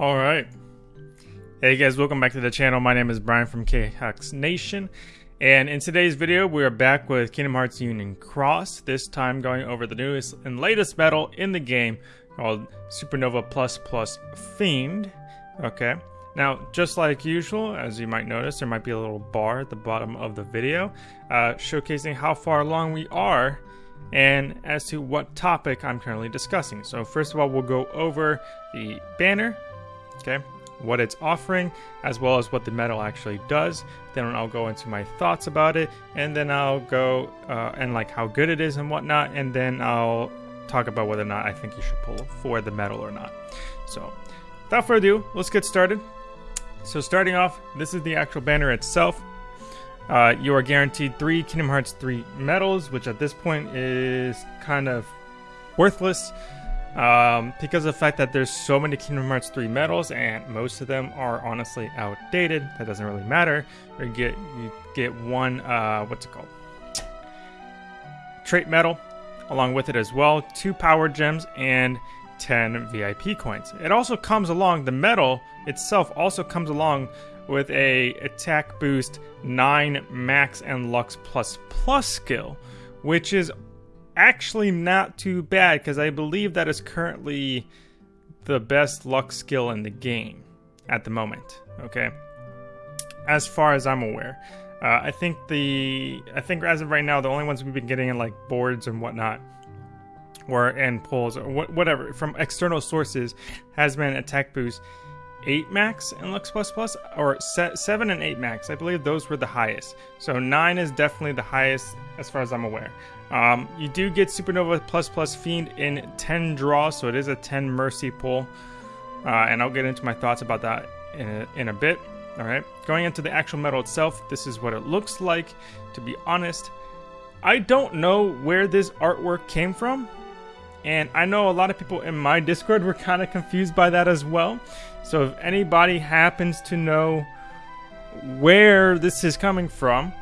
All right. Hey guys, welcome back to the channel. My name is Brian from KHux Nation. And in today's video, we are back with Kingdom Hearts Union Cross, this time going over the newest and latest medal in the game called Supernova Plus Plus Fiend. Okay. Now, just like usual, as you might notice, there might be a little bar at the bottom of the video uh, showcasing how far along we are and as to what topic I'm currently discussing. So first of all, we'll go over the banner, okay, what it's offering, as well as what the medal actually does. Then I'll go into my thoughts about it, and then I'll go uh, and like how good it is and whatnot, and then I'll talk about whether or not I think you should pull for the medal or not. So, without further ado, let's get started. So, starting off, this is the actual banner itself. Uh, you are guaranteed three Kingdom Hearts 3 medals, which at this point is kind of worthless um, because of the fact that there's so many Kingdom Hearts 3 medals and most of them are honestly outdated. That doesn't really matter. You get you get one uh, what's it called? Trait medal along with it as well, two power gems and 10 VIP coins. It also comes along the medal itself also comes along with a attack boost 9 max and lux plus plus skill, which is actually not too bad because I believe that is currently the best luck skill in the game at the moment. Okay, as far as I'm aware, uh, I think the I think as of right now the only ones we've been getting in like boards and whatnot, or and pulls or wh- whatever from external sources has been attack boost 8 max in Lux Plus Plus, or 7 and 8 max. I believe those were the highest. So 9 is definitely the highest as far as I'm aware. Um, you do get Supernova Plus Plus Fiend in 10 draws, so it is a 10 Mercy pull. Uh, and I'll get into my thoughts about that in a, in a bit. All right, going into the actual medal itself, this is what it looks like. To be honest, I don't know where this artwork came from. And I know a lot of people in my Discord were kind of confused by that as well. So if anybody happens to know where this is coming from,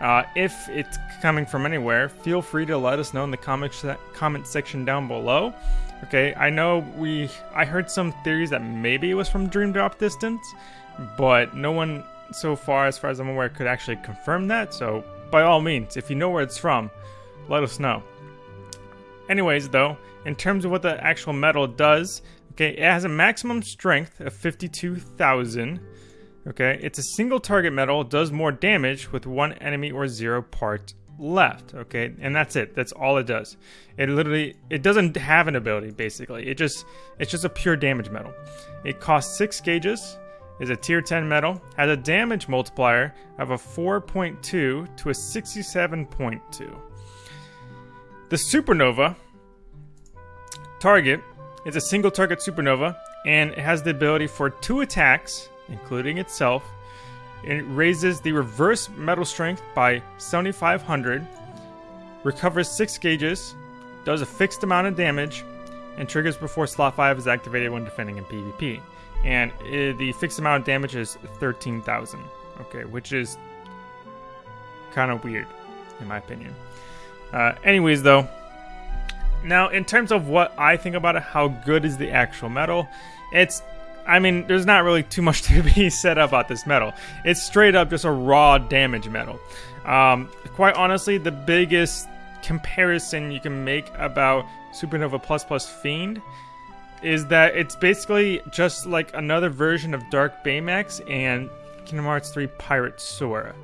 uh, if it's coming from anywhere, feel free to let us know in the comment, comment section down below. Okay, I know we I heard some theories that maybe it was from Dream Drop Distance, but no one so far, as far as I'm aware, could actually confirm that. So by all means, if you know where it's from, let us know. Anyways, though, in terms of what the actual metal does, okay, it has a maximum strength of 52,000 Okay, it's a single target metal, does more damage with one enemy or zero parts left. Okay, and that's it. That's all it does. It literally it doesn't have an ability basically. It just it's just a pure damage metal. It costs six gauges. Is a tier 10 metal, has a damage multiplier of a 4.2 to a 67.2. The supernova target is a single target supernova and it has the ability for two attacks including itself. It raises the reverse metal strength by 7500, recovers 6 gauges, does a fixed amount of damage, and triggers before slot 5 is activated when defending in PvP. And it, the fixed amount of damage is 13,000. Okay, which is kind of weird, in my opinion. Uh, anyways, though, now in terms of what I think about it, how good is the actual metal? It's I mean, there's not really too much to be said about this metal. It's straight up just a raw damage metal. Um, quite honestly, the biggest comparison you can make about Supernova Plus Plus Fiend is that it's basically just like another version of Dark Baymax and Kingdom Hearts 3 Pirate Sora.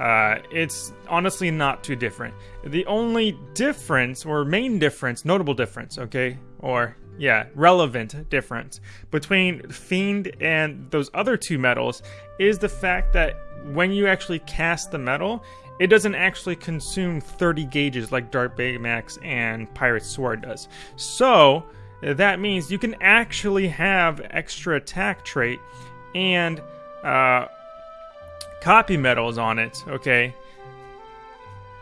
Uh, it's honestly not too different. The only difference, or main difference, notable difference, okay, or yeah, relevant difference between Fiend and those other two metals is the fact that when you actually cast the metal, it doesn't actually consume 30 gauges like Dark Baymax and Pirate Sora does. So, that means you can actually have extra attack trait and uh, copy medals on it, okay?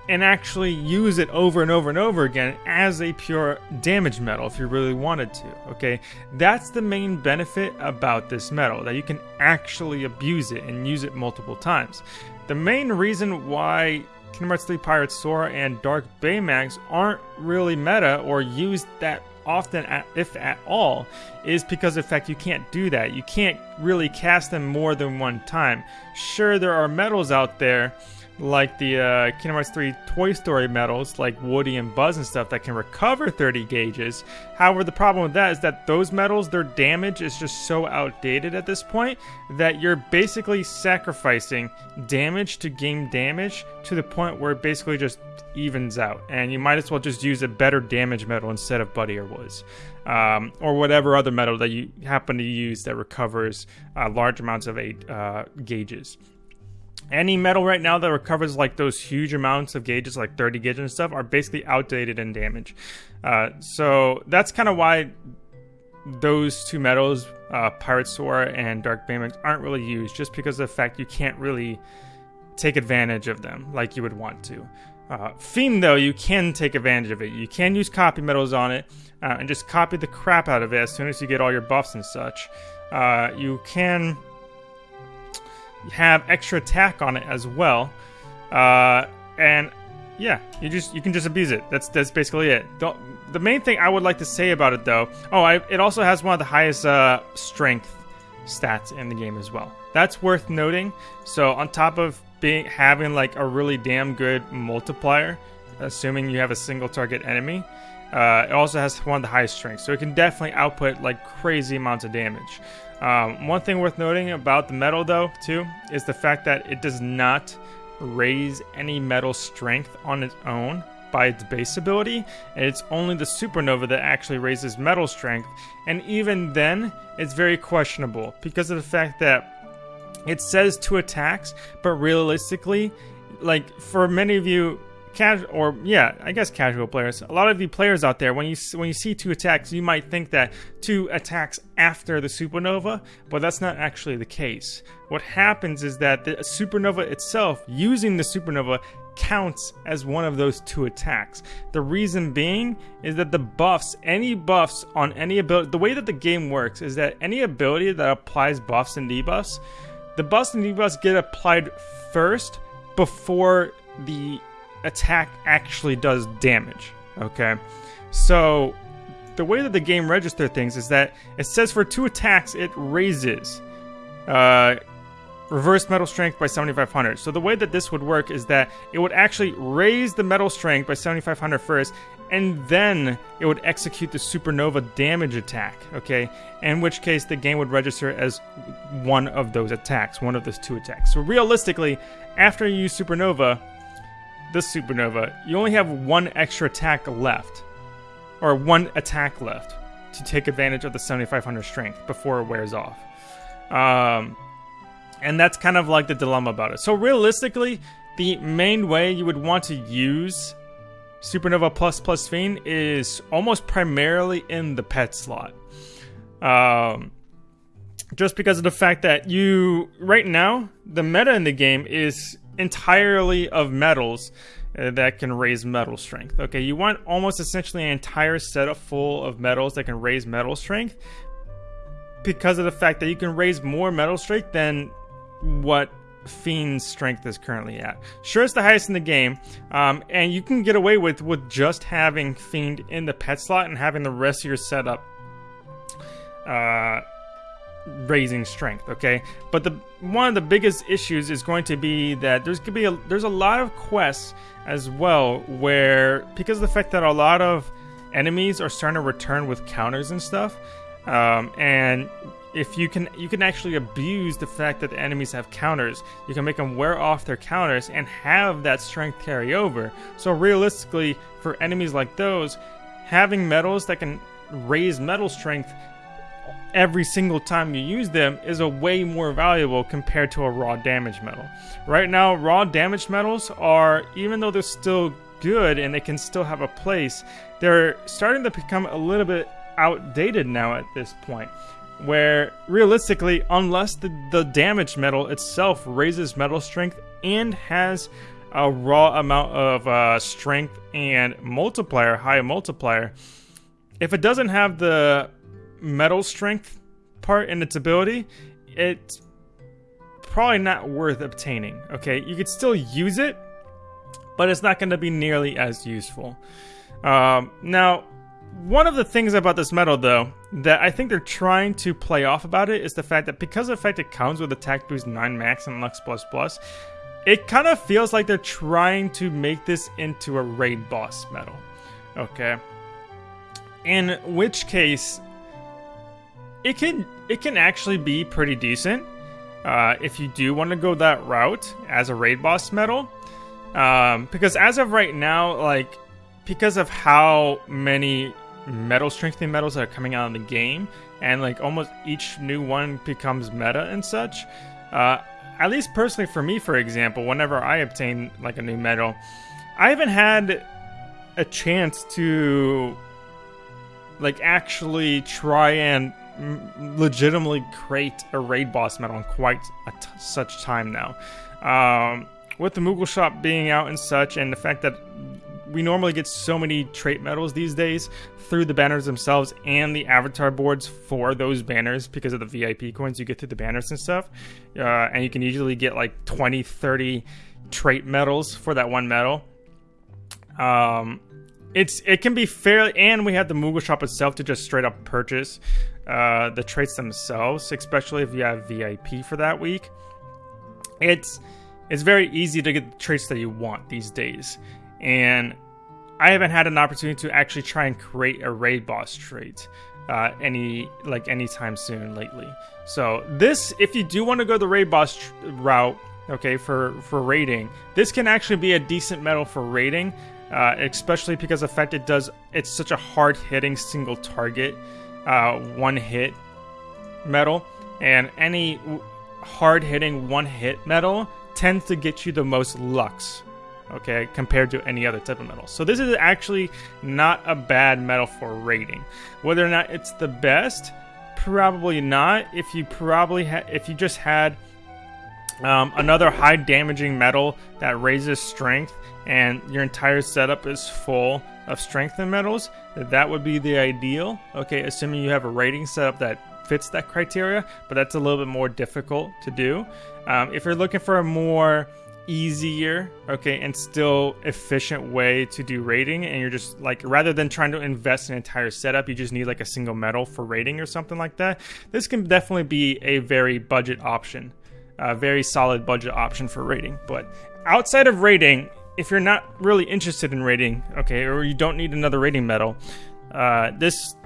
and actually use it over and over and over again as a pure damage metal if you really wanted to. Okay, that's the main benefit about this metal, that you can actually abuse it and use it multiple times. The main reason why Kingdom Hearts 3 Pirate Sora and Dark Baymax aren't really meta or used that often, if at all, is because of the fact you can't do that. You can't really cast them more than one time. Sure, there are metals out there like the uh, Kingdom Hearts 3 Toy Story medals, like Woody and Buzz and stuff, that can recover 30 gauges. However, the problem with that is that those medals, their damage is just so outdated at this point that you're basically sacrificing damage to game damage to the point where it basically just evens out. And you might as well just use a better damage medal instead of Buddy or Wuzz. Um, or whatever other medal that you happen to use that recovers uh, large amounts of eight uh, gauges any metal right now that recovers like those huge amounts of gauges, like 30 gauges and stuff, are basically outdated and damaged. Uh, so that's kind of why those two metals, uh, Pirate Sora and Dark Baymax, aren't really used, just because of the fact you can't really take advantage of them like you would want to. Uh, Fiend, though, you can take advantage of it. You can use copy metals on it uh, and just copy the crap out of it as soon as you get all your buffs and such. Uh, you can have extra attack on it as well. Uh, and yeah, you just you can just abuse it. That's that's basically it. The, the main thing I would like to say about it though, oh, I, it also has one of the highest uh, strength stats in the game as well. That's worth noting. So on top of being having like a really damn good multiplier, assuming you have a single target enemy, uh, it also has one of the highest strengths. So it can definitely output like crazy amounts of damage. Um, one thing worth noting about the metal, though, too, is the fact that it does not raise any metal strength on its own by its base ability, and it's only the supernova that actually raises metal strength, and even then, it's very questionable because of the fact that it says two attacks, but realistically, like for many of you casual or yeah, I guess casual players. A lot of you players out there, when you when you see two attacks, you might think that two attacks after the supernova, but that's not actually the case. What happens is that the supernova itself, using the supernova, counts as one of those two attacks. The reason being is that the buffs, any buffs on any ability, the way that the game works is that any ability that applies buffs and debuffs, the buffs and debuffs get applied first before the attack actually does damage. Okay, so the way that the game registers things is that it says for two attacks it raises uh, reverse metal strength by 7500. So the way that this would work is that it would actually raise the metal strength by 7500 first, and then it would execute the supernova damage attack. Okay, in which case the game would register as one of those attacks, one of those two attacks. So realistically, after you use supernova this supernova, you only have one extra attack left, or one attack left to take advantage of the 7500 strength before it wears off. Um, and that's kind of like the dilemma about it. So realistically, the main way you would want to use Supernova Plus Plus Fiend is almost primarily in the pet slot. Um, just because of the fact that you, right now, the meta in the game is entirely of metals uh, that can raise metal strength. Okay, you want almost essentially an entire setup full of metals that can raise metal strength because of the fact that you can raise more metal strength than what Fiend's strength is currently at. Sure, it's the highest in the game, um, and you can get away with with just having Fiend in the pet slot and having the rest of your setup uh, raising strength okay? But the one of the biggest issues is going to be that there's to be a, there's a lot of quests as well where because of the fact that a lot of enemies are starting to return with counters and stuff um, and if you can you can actually abuse the fact that the enemies have counters. You can make them wear off their counters and have that strength carry over. So realistically for enemies like those having metals that can raise metal strength every single time you use them is a way more valuable compared to a raw damage metal. Right now, raw damage metals are, even though they're still good and they can still have a place, they're starting to become a little bit outdated now at this point. Where realistically, unless the, the damage metal itself raises metal strength and has a raw amount of uh, strength and multiplier, high multiplier, if it doesn't have the medal strength part in its ability, it's probably not worth obtaining. Okay, you could still use it, but it's not going to be nearly as useful. Um, now, one of the things about this metal, though, that I think they're trying to play off about it is the fact that because of the fact it comes with attack boost 9 max and Lux Plus Plus, it kind of feels like they're trying to make this into a raid boss metal. Okay. In which case, it can it can actually be pretty decent uh, if you do want to go that route as a raid boss medal. Um, because as of right now, like because of how many metal strengthening medals that are coming out in the game, and like almost each new one becomes meta and such. Uh, at least personally for me, for example, whenever I obtain like a new medal, I haven't had a chance to like actually try and legitimately create a raid boss medal in quite such time now. Um, with the Moogle shop being out and such, and the fact that we normally get so many trait medals these days through the banners themselves and the avatar boards for those banners because of the VIP coins you get through the banners and stuff. Uh, and you can usually get like 20, 30 trait medals for that one medal. Um, it's it can be fairly, and we have the Moogle shop itself to just straight up purchase uh, the traits themselves, especially if you have VIP for that week. It's it's very easy to get the traits that you want these days and I haven't had an opportunity to actually try and create a raid boss trait uh, any like anytime soon lately. So this, if you do want to go the raid boss route, okay, for for raiding, this can actually be a decent medal for raiding, uh, especially because the fact it does it's such a hard hitting single target, uh, one hit metal, and any hard hitting one hit metal tends to get you the most lux okay, compared to any other type of metal. So this is actually not a bad metal for raiding. Whether or not it's the best, probably not. If you probably if you just had um, another high damaging metal that raises strength and your entire setup is full of strength and metals, that would be the ideal. Okay, assuming you have a rating setup that fits that criteria, but that's a little bit more difficult to do. Um, if you're looking for a more easier, okay, and still efficient way to do rating, And you're just like, rather than trying to invest an entire setup, you just need like a single medal for rating or something like that. This can definitely be a very budget option, a very solid budget option for rating. But outside of rating, if you're not really interested in rating, okay, or you don't need another rating medal, uh, this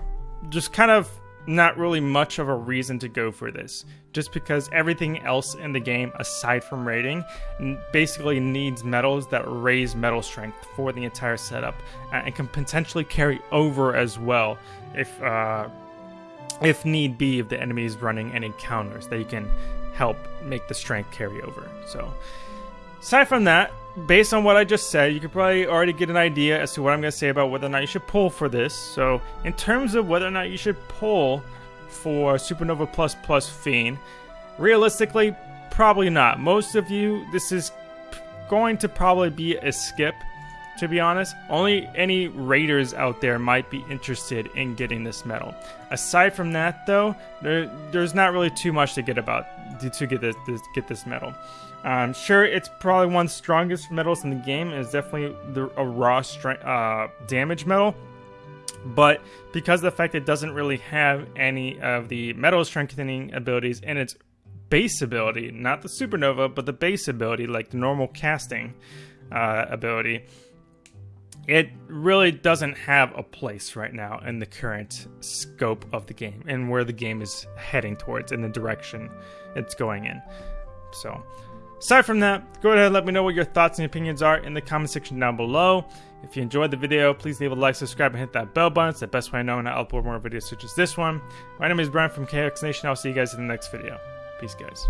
just kind of not really much of a reason to go for this, just because everything else in the game, aside from rating, basically needs medals that raise metal strength for the entire setup, and can potentially carry over as well if uh, if need be, if the enemy is running any counters that you can help make the strength carry over. So, aside from that, based on what I just said, you could probably already get an idea as to what I'm going to say about whether or not you should pull for this. So, in terms of whether or not you should pull for Supernova Plus Plus Fiend, realistically, probably not. Most of you, this is going to probably be a skip, to be honest. Only any raiders out there might be interested in getting this medal. Aside from that, though, there, there's not really too much to get about to get this, this get this medal. Um, sure, it's probably one of the strongest medals in the game. It's definitely the, a raw strength, uh, damage medal. But because of the fact it doesn't really have any of the medal strengthening abilities in its base ability, not the supernova, but the base ability, like the normal casting uh, ability, it really doesn't have a place right now in the current scope of the game and where the game is heading towards and the direction it's going in. So, Aside from that, go ahead and let me know what your thoughts and opinions are in the comment section down below. If you enjoyed the video, please leave a like, subscribe, and hit that bell button. It's the best way I know when I upload more videos such as this one. My name is Brian from KHux Nation. I'll see you guys in the next video. Peace, guys.